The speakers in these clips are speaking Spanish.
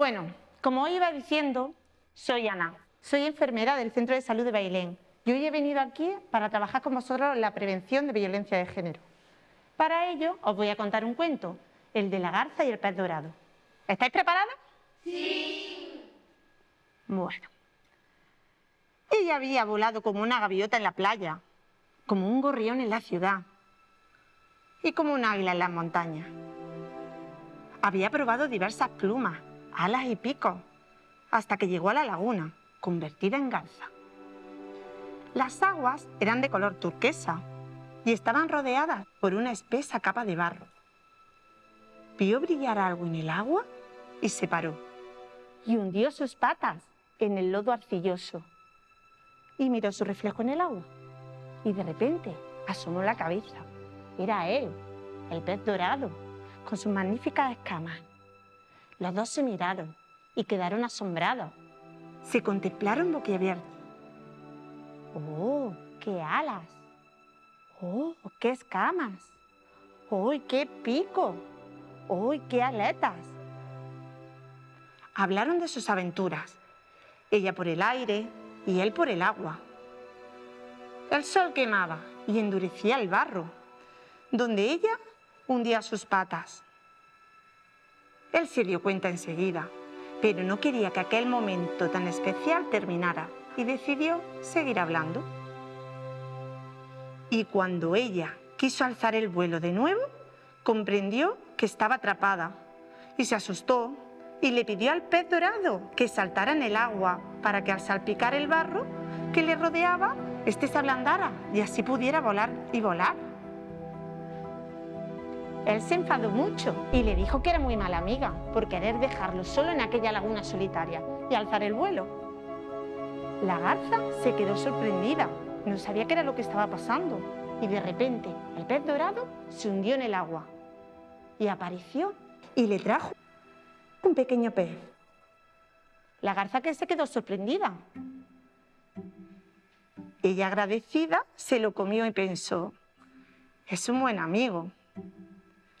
Bueno, como os iba diciendo, soy Ana, soy enfermera del Centro de Salud de Bailén y hoy he venido aquí para trabajar con vosotros en la prevención de violencia de género. Para ello os voy a contar un cuento, el de la garza y el pez dorado. ¿Estáis preparados? Sí. Bueno. Ella había volado como una gaviota en la playa, como un gorrión en la ciudad y como un águila en las montañas. Había probado diversas plumas, alas y picos, hasta que llegó a la laguna, convertida en garza. Las aguas eran de color turquesa y estaban rodeadas por una espesa capa de barro. Vio brillar algo en el agua y se paró. Y hundió sus patas en el lodo arcilloso. Y miró su reflejo en el agua. Y de repente asomó la cabeza. Era él, el pez dorado, con sus magníficas escamas. Los dos se miraron y quedaron asombrados. Se contemplaron boquiabiertos. ¡Oh, qué alas! ¡Oh, qué escamas! ¡Oh, qué pico! ¡Oh, qué aletas! Hablaron de sus aventuras, ella por el aire y él por el agua. El sol quemaba y endurecía el barro, donde ella hundía sus patas. Él se dio cuenta enseguida, pero no quería que aquel momento tan especial terminara y decidió seguir hablando. Y cuando ella quiso alzar el vuelo de nuevo, comprendió que estaba atrapada y se asustó y le pidió al pez dorado que saltara en el agua para que al salpicar el barro que le rodeaba, éste se ablandara y así pudiera volar y volar. Él se enfadó mucho y le dijo que era muy mala amiga por querer dejarlo solo en aquella laguna solitaria y alzar el vuelo. La garza se quedó sorprendida, no sabía qué era lo que estaba pasando y de repente el pez dorado se hundió en el agua y apareció y le trajo un pequeño pez. La garza que se quedó sorprendida. Ella agradecida se lo comió y pensó, es un buen amigo.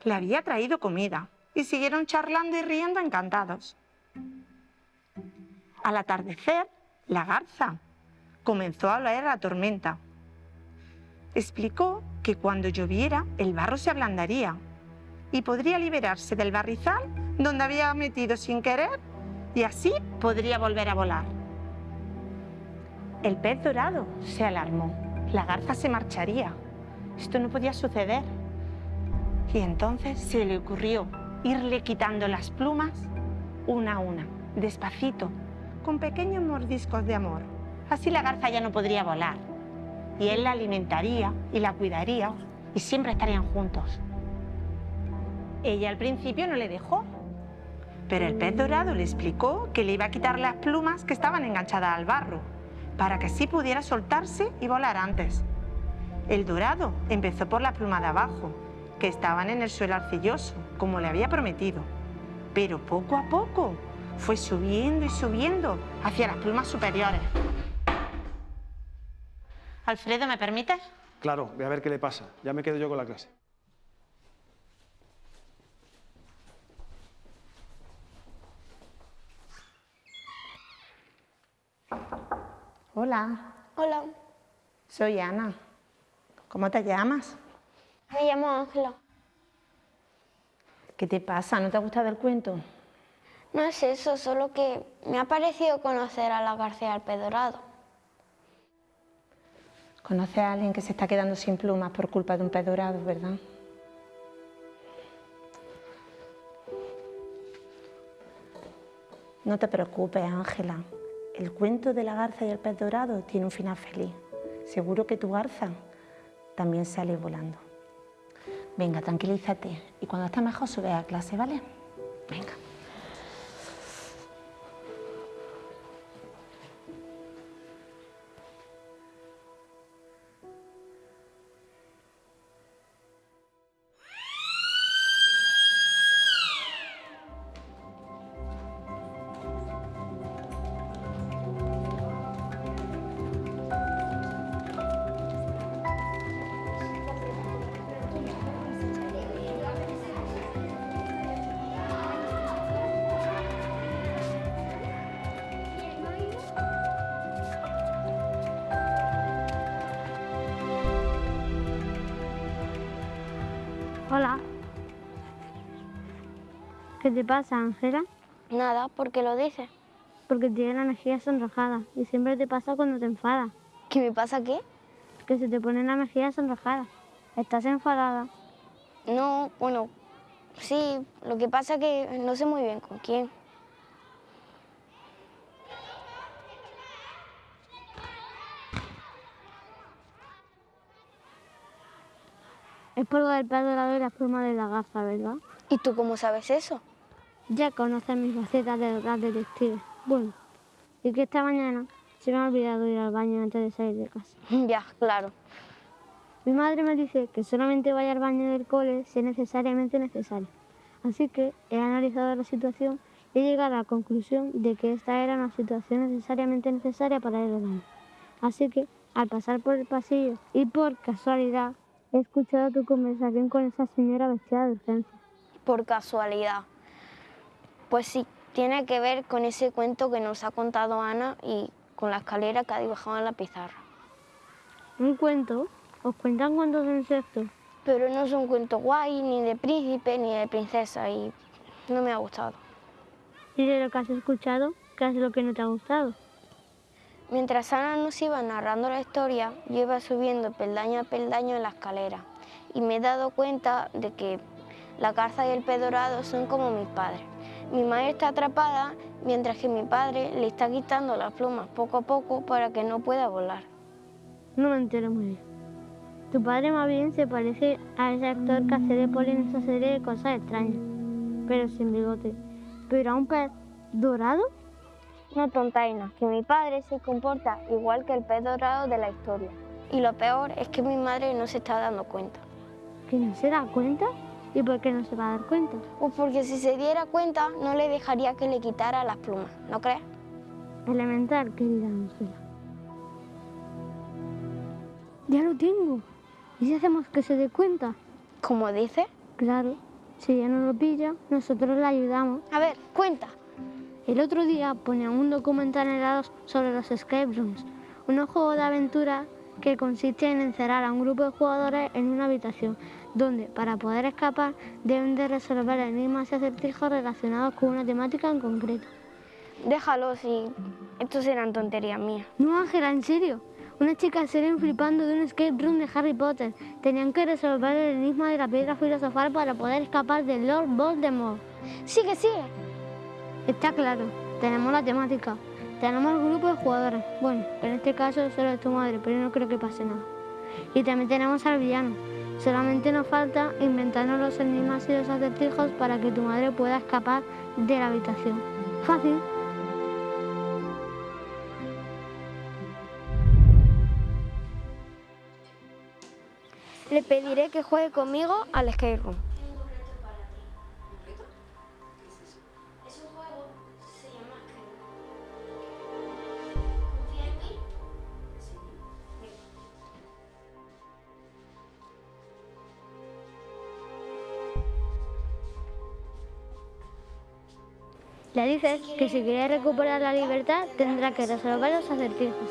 Le había traído comida y siguieron charlando y riendo encantados. Al atardecer, la garza comenzó a hablar la tormenta. Explicó que cuando lloviera el barro se ablandaría y podría liberarse del barrizal donde había metido sin querer y así podría volver a volar. El pez dorado se alarmó. La garza se marcharía. Esto no podía suceder. Y entonces se le ocurrió irle quitando las plumas una a una, despacito, con pequeños mordiscos de amor. Así la garza ya no podría volar. Y él la alimentaría y la cuidaría y siempre estarían juntos. Ella al principio no le dejó, pero el pez dorado le explicó que le iba a quitar las plumas que estaban enganchadas al barro, para que así pudiera soltarse y volar antes. El dorado empezó por la pluma de abajo, que estaban en el suelo arcilloso, como le había prometido. Pero poco a poco fue subiendo y subiendo hacia las plumas superiores. Alfredo, ¿me permites? Claro, voy a ver qué le pasa. Ya me quedo yo con la clase. Hola, Hola, soy Ana. ¿Cómo te llamas? Me llamo Ángela. ¿Qué te pasa? ¿No te ha gustado el cuento? No es eso, solo que me ha parecido conocer a la García del Pedorado. Conoces a alguien que se está quedando sin plumas por culpa de un pez dorado, ¿verdad? No te preocupes, Ángela. El cuento de la garza y el pez dorado tiene un final feliz. Seguro que tu garza también sale volando. Venga, tranquilízate y cuando estés mejor sube a clase, ¿vale? Venga. ¿Qué te pasa, Ángela? Nada, ¿por qué lo dices? Porque tienes la mejilla sonrojada y siempre te pasa cuando te enfadas. ¿Qué me pasa qué? Que se te pone la mejilla sonrojada. ¿Estás enfadada? No, bueno, sí, lo que pasa es que no sé muy bien con quién. Es por lo del dorado y la pluma de la gafa, ¿verdad? ¿Y tú cómo sabes eso? Ya conoces mis facetas de las detective. Bueno, y que esta mañana se me ha olvidado ir al baño antes de salir de casa. ya, claro. Mi madre me dice que solamente vaya al baño del cole si es necesariamente necesario. Así que he analizado la situación y he llegado a la conclusión de que esta era una situación necesariamente necesaria para ir al baño. Así que, al pasar por el pasillo y por casualidad, he escuchado tu conversación con esa señora vestida de urgencia. Por casualidad. Pues sí, tiene que ver con ese cuento que nos ha contado Ana y con la escalera que ha dibujado en la pizarra. ¿Un cuento? ¿Os cuentan cuentos de insectos? Pero no es un cuento guay, ni de príncipe, ni de princesa, y no me ha gustado. ¿Y de lo que has escuchado, qué es lo que no te ha gustado? Mientras Ana nos iba narrando la historia, yo iba subiendo peldaño a peldaño en la escalera y me he dado cuenta de que la garza y el pez dorado son como mis padres. Mi madre está atrapada mientras que mi padre le está quitando las plumas poco a poco para que no pueda volar. No me entero muy bien. Tu padre más bien se parece a ese actor que hace de Poli en esa serie de cosas extrañas, pero sin bigote. Pero a un pez dorado no tontaina, que mi padre se comporta igual que el pez dorado de la historia. Y lo peor es que mi madre no se está dando cuenta. ¿Que no se da cuenta? ¿Y por qué no se va a dar cuenta? Pues porque si se diera cuenta no le dejaría que le quitara las plumas, ¿no crees? Elemental, querida Ángela. Ya lo tengo. ¿Y si hacemos que se dé cuenta? ¿Cómo dice? Claro. Si ella no lo pilla, nosotros la ayudamos. A ver, cuenta. El otro día ponían un documental en el sobre los escape rooms, un juego de aventura que consiste en encerrar a un grupo de jugadores en una habitación, donde para poder escapar deben de resolver enigmas y acertijos relacionados con una temática en concreto. Déjalo, si estos eran tonterías mías. No, Ángela, en serio. Una chica se flipando de un escape room de Harry Potter. Tenían que resolver el enigma de la piedra filosofal para poder escapar del Lord Voldemort. Sigue, sigue. Está claro, tenemos la temática, tenemos el grupo de jugadores. Bueno, en este caso solo es tu madre, pero no creo que pase nada. Y también tenemos al villano. Solamente nos falta inventarnos los enigmas y los acertijos para que tu madre pueda escapar de la habitación. Fácil. Le pediré que juegue conmigo al escape room. Le dices que si quiere recuperar la libertad tendrá que resolver los acertijos.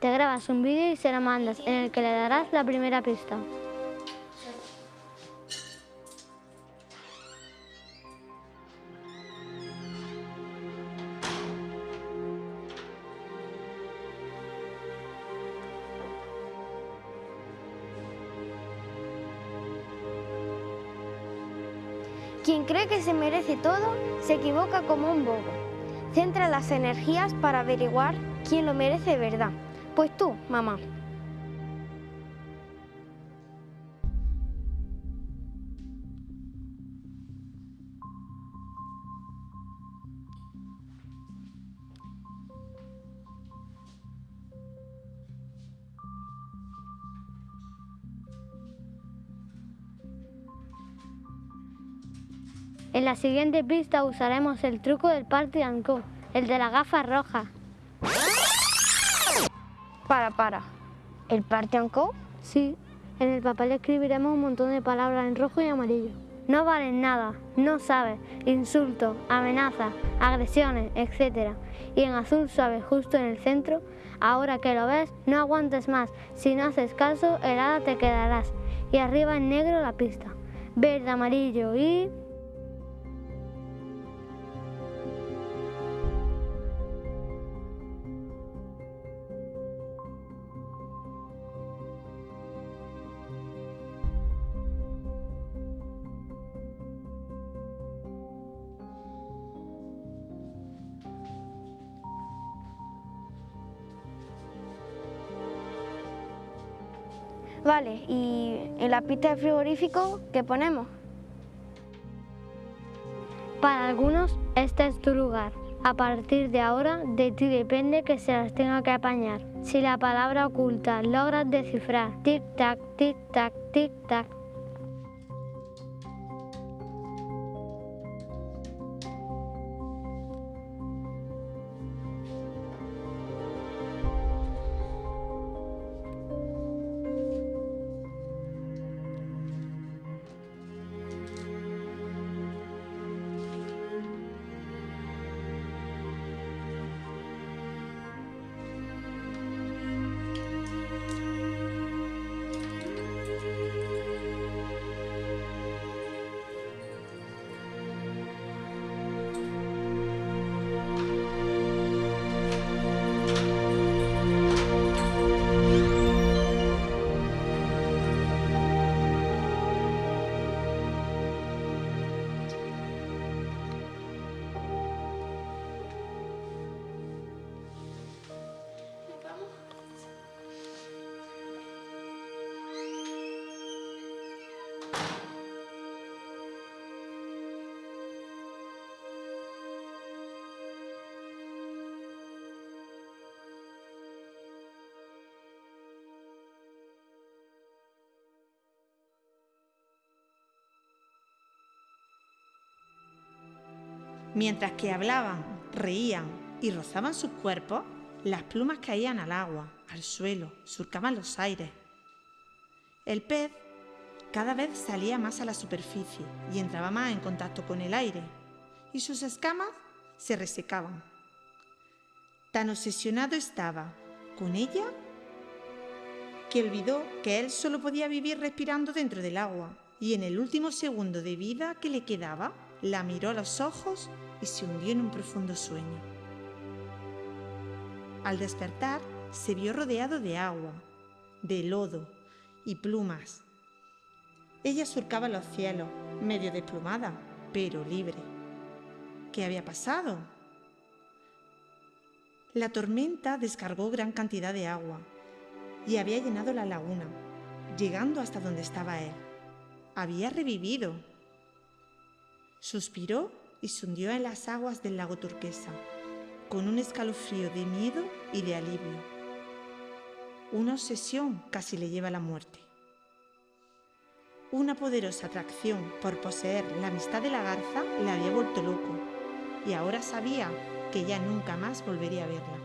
Te grabas un vídeo y se lo mandas en el que le darás la primera pista. Quien cree que se merece todo se equivoca como un bobo. Centra las energías para averiguar quién lo merece de verdad. Pues tú, mamá. En la siguiente pista usaremos el truco del party and el de la gafa roja. Para, para. ¿El party and? Sí, en el papel escribiremos un montón de palabras en rojo y amarillo. No valen nada, no sabes, insultos, amenazas, agresiones, etc. Y en azul suave justo en el centro, ahora que lo ves, no aguantes más. Si no haces caso, helada te quedarás. Y arriba en negro la pista. verde, amarillo y... Vale, y en la pista de frigorífico, ¿qué ponemos? Para algunos, este es tu lugar. A partir de ahora, de ti depende que se las tenga que apañar. Si la palabra oculta logras descifrar tic-tac, tic-tac, tic-tac, Mientras que hablaban, reían y rozaban sus cuerpos, las plumas caían al agua, al suelo, surcaban los aires. El pez cada vez salía más a la superficie y entraba más en contacto con el aire, y sus escamas se resecaban. Tan obsesionado estaba con ella que olvidó que él solo podía vivir respirando dentro del agua, y en el último segundo de vida que le quedaba, la miró a los ojos y se hundió en un profundo sueño. Al despertar, se vio rodeado de agua, de lodo y plumas. Ella surcaba los cielos, medio desplumada, pero libre. ¿Qué había pasado? La tormenta descargó gran cantidad de agua y había llenado la laguna, llegando hasta donde estaba él. Había revivido. Suspiró y se hundió en las aguas del lago turquesa, con un escalofrío de miedo y de alivio. Una obsesión casi le lleva a la muerte. Una poderosa atracción por poseer la amistad de la garza le había vuelto loco y ahora sabía que ya nunca más volvería a verla.